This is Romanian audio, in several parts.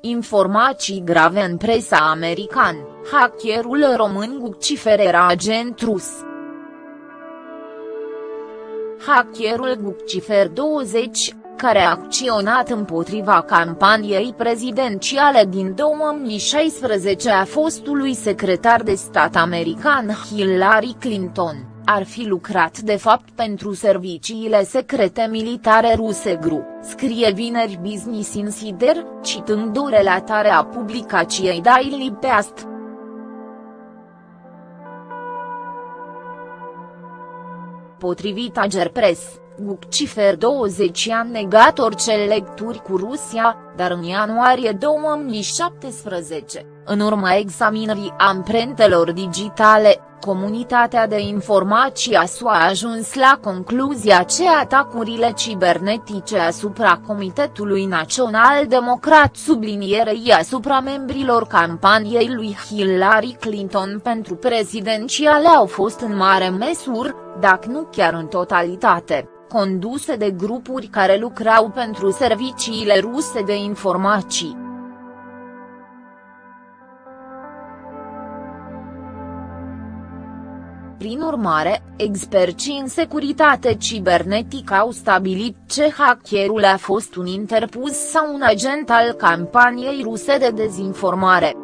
informații grave în presa american, hackerul român Guccifer era agent rus. Hackerul Guccifer 20, care a acționat împotriva campaniei prezidențiale din 2016 a fostului secretar de stat american Hillary Clinton, ar fi lucrat de fapt pentru serviciile secrete militare ruse GRU, scrie vineri Business Insider, citând o relatare a publicației Daily Beast. Potrivit Agerpress, Guccifer 20 a negat orice lecturi cu Rusia, dar în ianuarie 2017, în urma examinării amprentelor digitale, Comunitatea de informații a SUA a ajuns la concluzia că atacurile cibernetice asupra Comitetului Național Democrat sublinierei asupra membrilor campaniei lui Hillary Clinton pentru prezidențiale au fost în mare măsură, dacă nu chiar în totalitate, conduse de grupuri care lucrau pentru serviciile ruse de informații. Prin urmare, experții în securitate cibernetică au stabilit ce hackerul a fost un interpus sau un agent al campaniei ruse de dezinformare.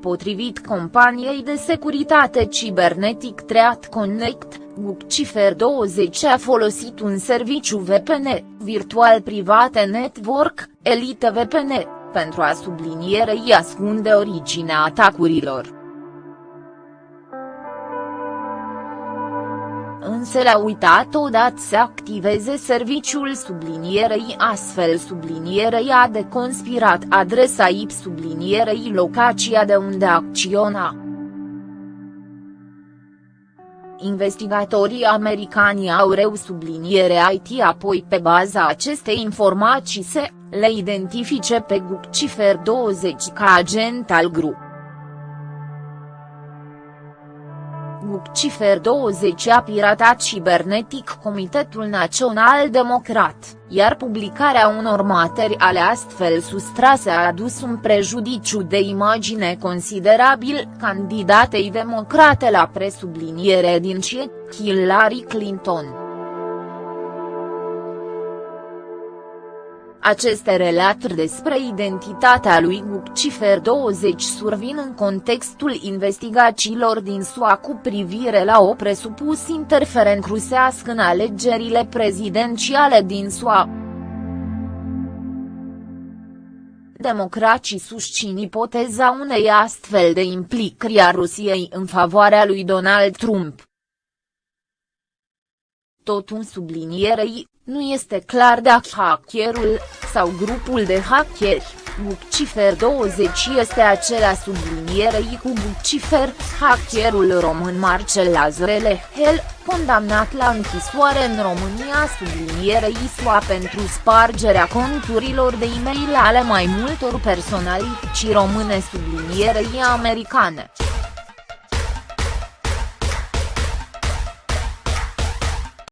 Potrivit companiei de securitate cibernetic Treat Connect, Guccifer 20 a folosit un serviciu VPN, Virtual Private Network, Elite VPN, pentru a sublinierei ascunde originea atacurilor. Însă l-a uitat odată să activeze serviciul sublinierei astfel sublinierei a de conspirat adresa IP sublinierei locația de unde acționa. Investigatorii americani au reu subliniere IT apoi pe baza acestei informații se le identifice pe Guccifer 20 ca agent al grupului. Guccifer 20 a piratat cibernetic Comitetul Național Democrat, iar publicarea unor materiale astfel sustrase a adus un prejudiciu de imagine considerabil candidatei democrate la presubliniere din CIE, Hillary Clinton. Aceste relatări despre identitatea lui Guccifer 20 survin în contextul investigațiilor din SUA cu privire la o presupus interferent rusească în alegerile prezidențiale din SUA. Democracii susțin ipoteza unei astfel de implicări a Rusiei în favoarea lui Donald Trump. Tot un sublinierei, nu este clar dacă hackerul, sau grupul de hackeri, Guccifer 20 este acela sublinierei cu Guccifer, hackerul român Marcel Lazarele Hel, condamnat la închisoare în România sublinierei SUA pentru spargerea conturilor de e-mail ale mai multor personalități române sublinierei americane.